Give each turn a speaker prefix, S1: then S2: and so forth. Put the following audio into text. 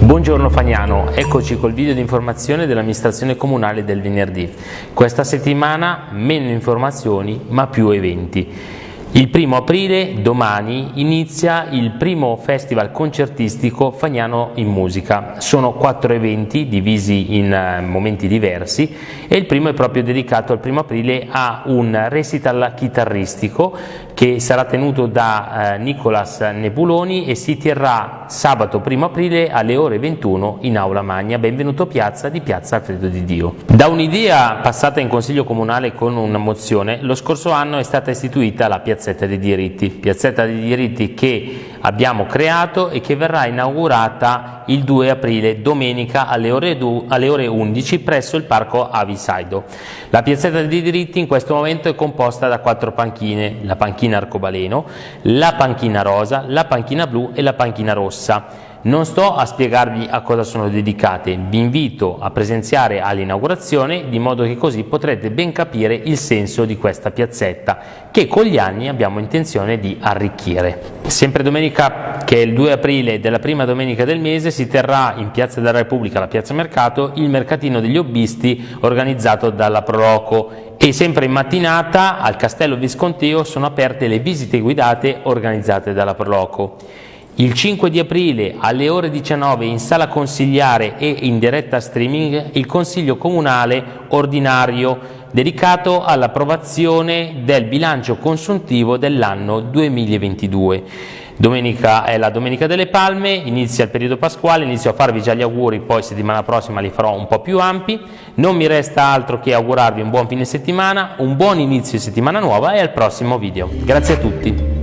S1: Buongiorno Fagnano, eccoci col video di informazione dell'amministrazione comunale del venerdì. Questa settimana meno informazioni ma più eventi. Il primo aprile, domani, inizia il primo festival concertistico Fagnano in musica. Sono quattro eventi divisi in eh, momenti diversi e il primo è proprio dedicato al primo aprile a un recital chitarristico che sarà tenuto da eh, Nicolas Nebuloni e si terrà sabato 1 aprile alle ore 21 in Aula Magna. Benvenuto Piazza di Piazza Alfredo di Dio. Da un'idea passata in Consiglio Comunale con una mozione, lo scorso anno è stata istituita la Piazzetta dei Diritti, Piazzetta dei Diritti che abbiamo creato e che verrà inaugurata il 2 aprile, domenica alle ore, alle ore 11 presso il Parco Avisaido. La Piazzetta dei Diritti in questo momento è composta da quattro panchine, la panchina panchina arcobaleno, la panchina rosa, la panchina blu e la panchina rossa. Non sto a spiegarvi a cosa sono dedicate, vi invito a presenziare all'inaugurazione di modo che così potrete ben capire il senso di questa piazzetta che con gli anni abbiamo intenzione di arricchire. Sempre domenica che è il 2 aprile della prima domenica del mese si terrà in Piazza della Repubblica, la Piazza Mercato, il mercatino degli hobbisti organizzato dalla Proloco e sempre in mattinata al Castello Visconteo sono aperte le visite guidate organizzate dalla Proloco. Il 5 di aprile alle ore 19 in sala consigliare e in diretta streaming il Consiglio Comunale ordinario dedicato all'approvazione del bilancio consuntivo dell'anno 2022. Domenica è la Domenica delle Palme, inizia il periodo pasquale, inizio a farvi già gli auguri, poi settimana prossima li farò un po' più ampi. Non mi resta altro che augurarvi un buon fine settimana, un buon inizio di settimana nuova e al prossimo video. Grazie a tutti.